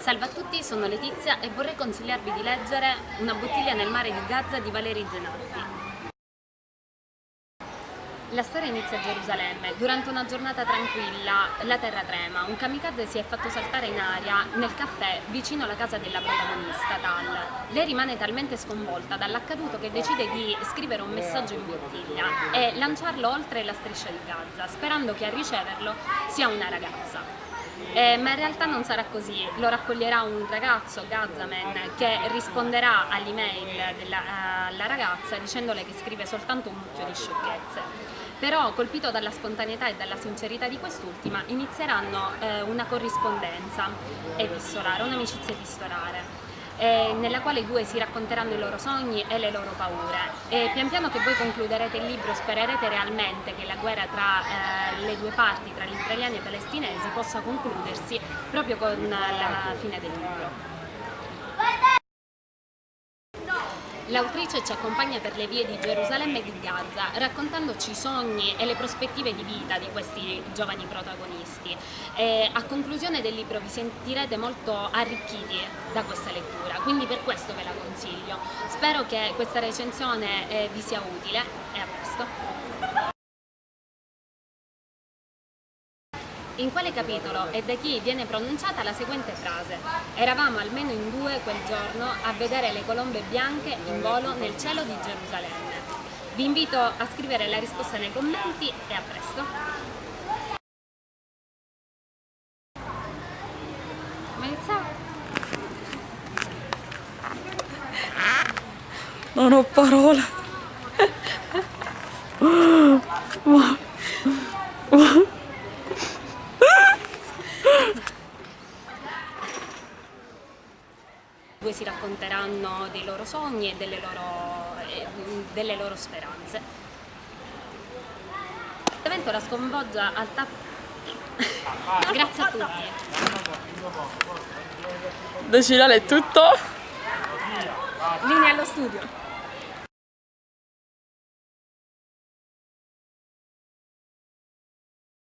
Salve a tutti, sono Letizia e vorrei consigliarvi di leggere Una bottiglia nel mare di Gaza di Valeri Zenatti. La storia inizia a Gerusalemme. Durante una giornata tranquilla, la terra trema. Un kamikaze si è fatto saltare in aria nel caffè vicino alla casa della protagonista, Tal. Lei rimane talmente sconvolta dall'accaduto che decide di scrivere un messaggio in bottiglia e lanciarlo oltre la striscia di Gaza, sperando che a riceverlo sia una ragazza. Eh, ma in realtà non sarà così, lo raccoglierà un ragazzo, Gazaman, che risponderà all'email della ragazza dicendole che scrive soltanto un mucchio di sciocchezze. Però, colpito dalla spontaneità e dalla sincerità di quest'ultima, inizieranno eh, una corrispondenza epistolare, un'amicizia epistolare eh, nella quale i due si racconteranno i loro sogni e le loro paure. E pian piano che voi concluderete il libro spererete realmente che la guerra tra eh, le due parti, tra gli israeliani e i palestinesi, possa concludersi proprio con la fine del libro. L'autrice ci accompagna per le vie di Gerusalemme e di Gaza, raccontandoci i sogni e le prospettive di vita di questi giovani protagonisti. E a conclusione del libro vi sentirete molto arricchiti da questa lettura, quindi per questo ve la consiglio. Spero che questa recensione eh, vi sia utile e a presto. In quale capitolo e da chi viene pronunciata la seguente frase? Eravamo almeno in due quel giorno a vedere le colombe bianche in volo nel cielo di Gerusalemme. Vi invito a scrivere la risposta nei commenti e a presto. Non ho parole. due si racconteranno dei loro sogni e delle loro, eh, delle loro speranze. L'evento la sconvolgia al tap... Grazie a tutti. Da è tutto. Linea allo studio.